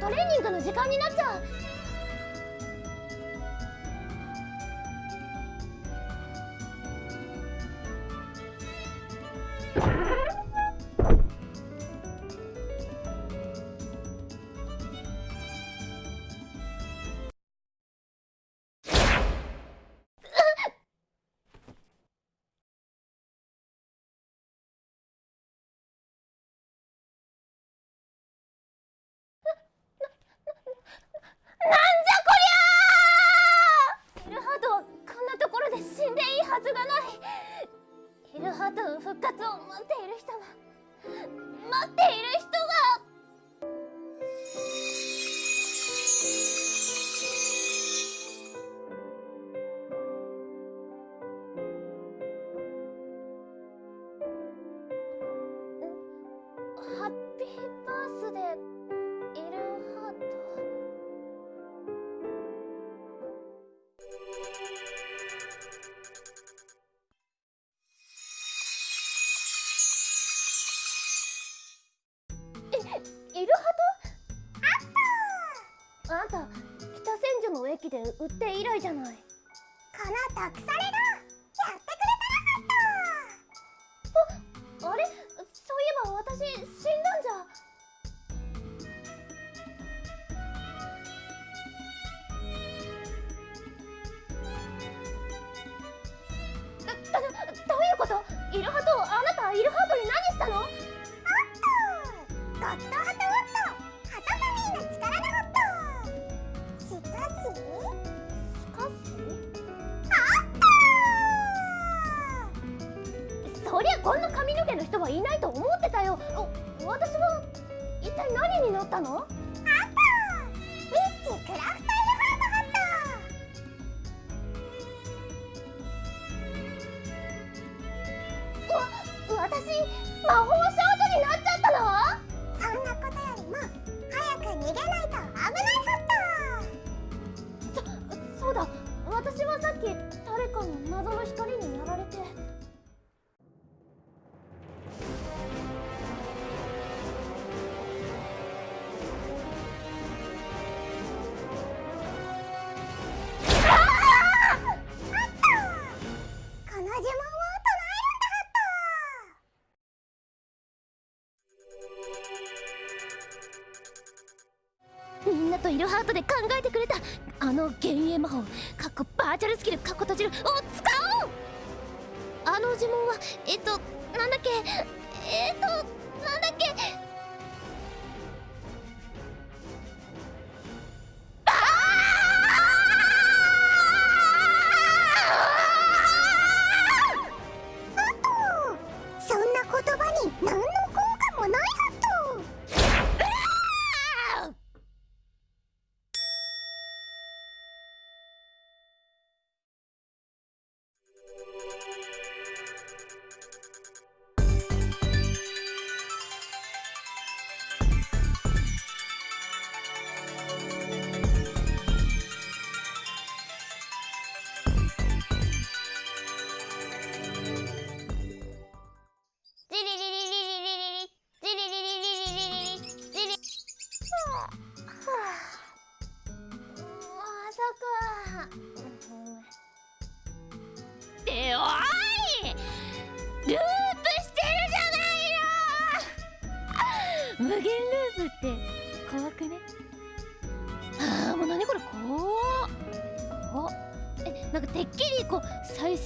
トレーニングの時間になっちゃう。復活を待っている人は待っている人じゃない。この毒されがやってくれたらあれ？そういえば私死んだんじゃ。どどどういうこと？イルハトあなたイルハートに何したの？ホットゴッドハトこんな髪の毛の人はいないと思ってたよ。私は一体何になったの？イルハートで考えてくれた。あの幻影魔法かっこバーチャルスキルかっこ閉じる。を使おう。あの呪文はえっとなんだっけ。えっと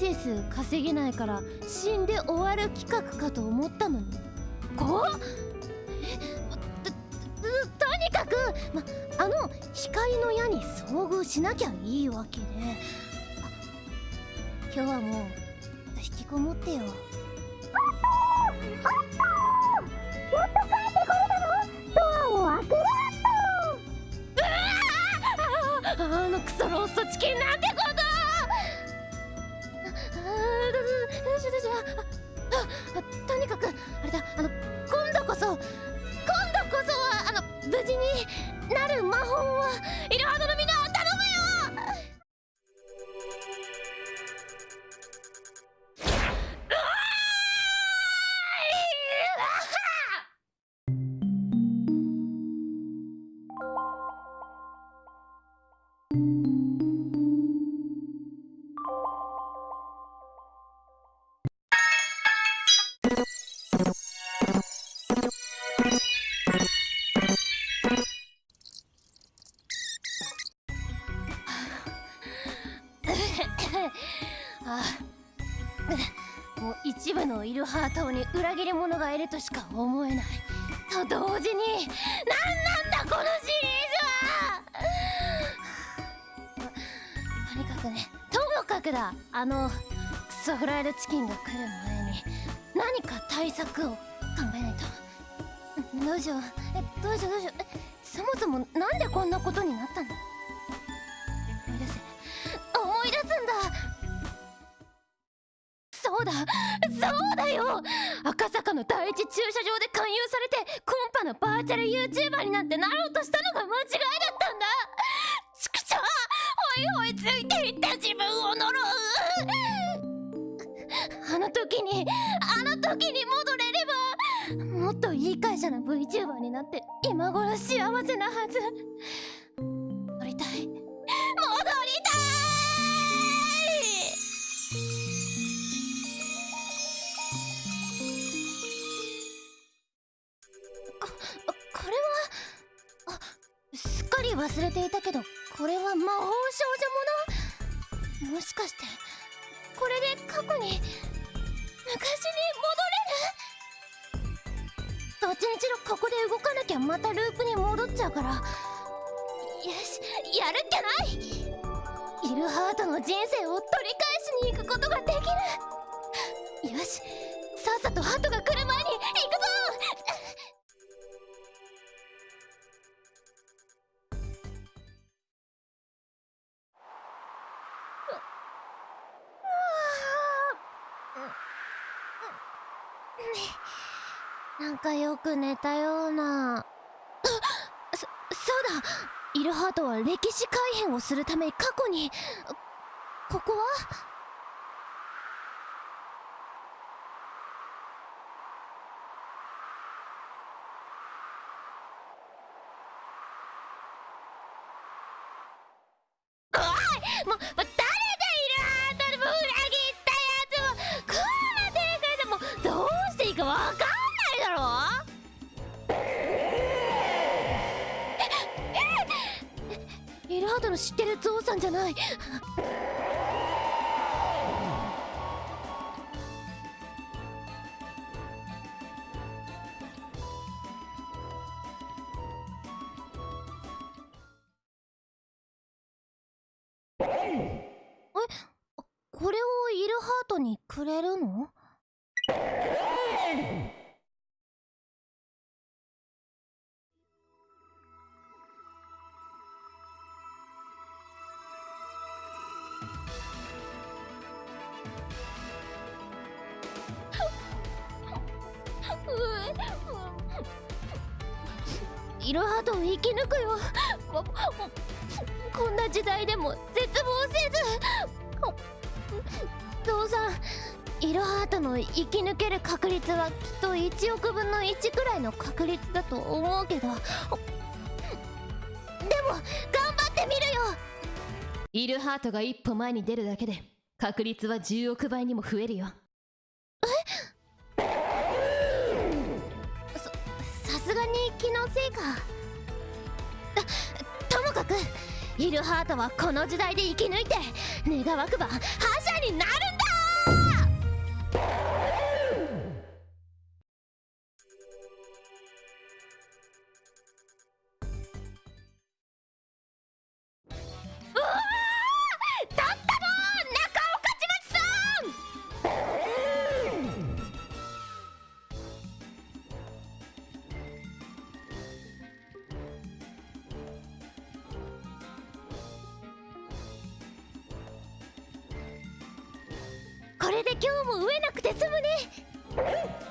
生数稼げないから死んで終わる企画かと思ったのに。怖っ。えととにかく、ま、あの光の矢に遭遇しなきゃいいわけで。今日はもう引きこもってよ。やっやっと帰ってこれたのドアを開けろあのクソローストチキンなんてあどどどしどしああとにかくあれだあの一部のイルハートに裏切り者がいるとしか思えない。と同時に何なんだこのシリーズ！はとにかくねともかくだあのクソフライドチキンが来る前に何か対策を考えないと。どうしよう。えどうしようどうしよう。えそもそもなんでこんなことになったんだ思い出せ。思い出すんだ。そうだ。そうだよ。赤坂の第一駐車場で勧誘されてコンパのバーチャル YouTuber になんてなろうとしたのが間違いだったんだ。ちくしょうほいほいついていった自分を呪う。あの時にあの時に戻れればもっといい会社の VTuber になって今頃幸せなはず。り忘れていたけどこれは魔法少女もの？もしかしてこれで過去に昔に戻れる？どっちにしろここで動かなきゃまたループに戻っちゃうからよしやるっきゃない！イルハートの人生を取り返しに行くことができる！よしさっさとハトがなんかよく寝たような。あそそうだ。イルハートは歴史改変をするため過去に。ここは？ートの知ってるゾウさんじゃない。イルハートを生き抜くよ。ここんな時代でも絶望せず。父さんイルハートの生き抜ける確率はきっと1億分の1くらいの確率だと思うけど。でもイルハートが一歩前に出るだけで確率は10億倍にも増えるよ。え？さすがに気のせいか。ともかくイルハートはこの時代で生き抜いて願わくば覇者になる！で今日も飢えなくて済むね。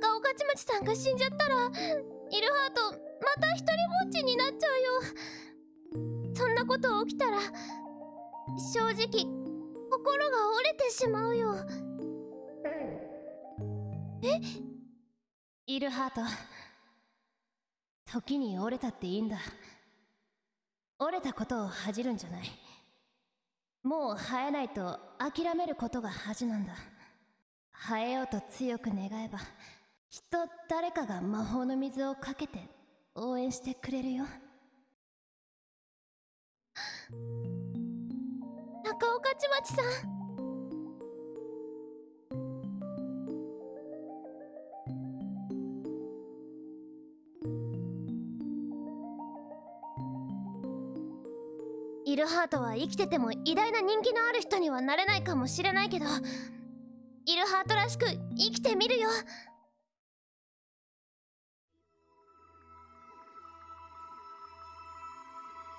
中御徒町さんが死んじゃったらイルハートまた一人ぼっちになっちゃうよ。そんなこと起きたら正直心が折れてしまうよ。え？イルハート。時に折れたっていいんだ。折れたことを恥じるんじゃない。もう生えないと諦めることが恥なんだ。生えようと強く願えば。きっと誰かが魔法の水をかけて応援してくれるよ。中岡千まさん。イルハートは生きてても偉大な人気のある人にはなれないかもしれないけどイルハートらしく生きてみるよ。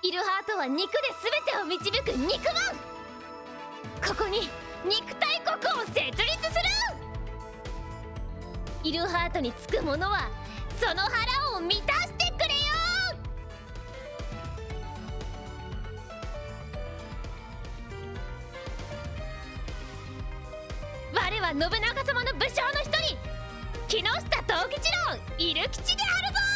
イルハートは肉で全てを導く肉マンここに肉大国を設立する。イルハートにつくものはその腹を満たしてくれよ。我は信長様の武将の一人。木下藤吉郎イル吉であるぞ。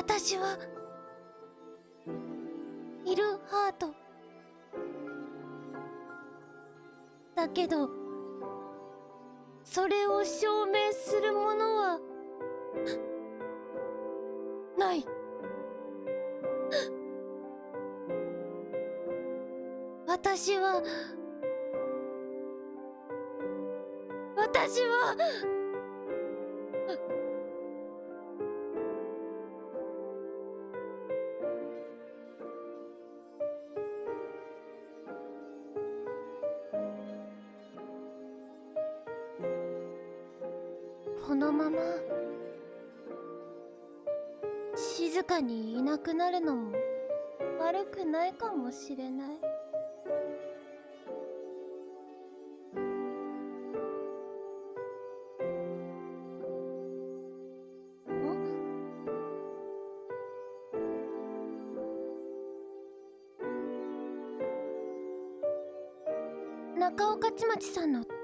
私はいるハート。だけどそれを証明するものはない。私は私はにいなくなるのも悪くないかもしれない。中岡ちまちさんの角？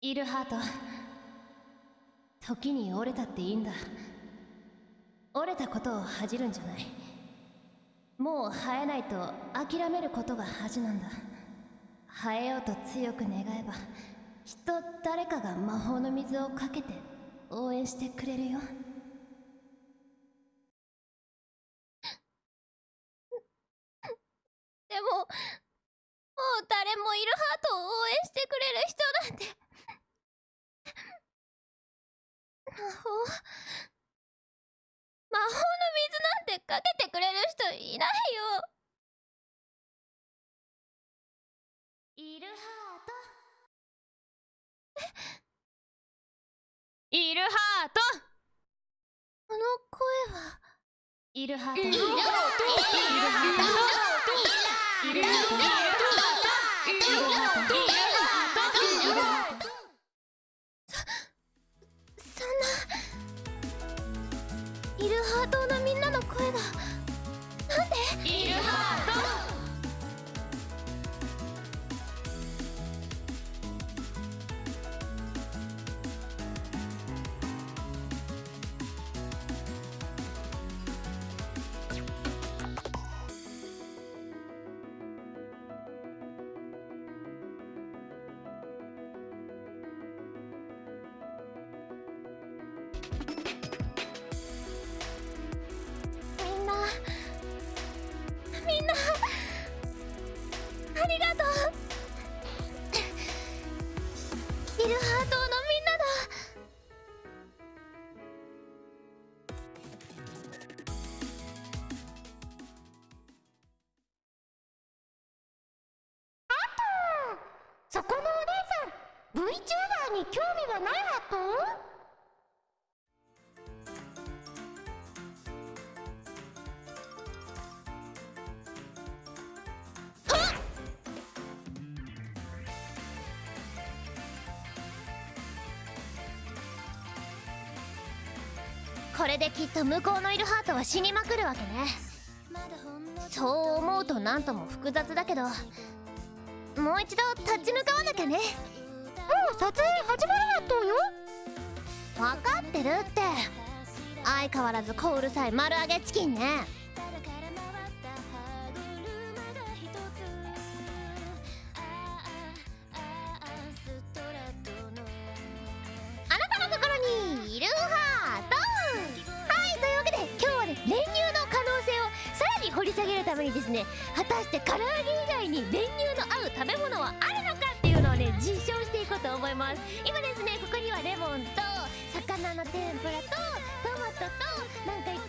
イルハート。時に折れたっていいんだ。折れたことを恥じるんじゃない。もう生えないと諦めることが恥なんだ。生えようと強く願えばきっと誰かが魔法の水をかけて応援してくれるよ。でももう誰もいるハートを応援してくれる人なんて法。魔法の水なんてかけてくれる人いないよ。イルハート。イルハート。の声は。ハート。ハート。ハート。ハート。ハート。ハート。これできっと向こうのいるハートは死にまくるわけね。そう思うと何とも複雑だけどもう一度立ち向かわなきゃね。もう撮影始まるやっとよ。分かってるって。相変わらず小うるさい丸揚げチキンねためにですね。果たして唐揚げ以外に練乳の合う食べ物はあるのかっていうのをね実証していこうと思います。今ですねここにはレモンと魚の天ぷらとトマトとなんか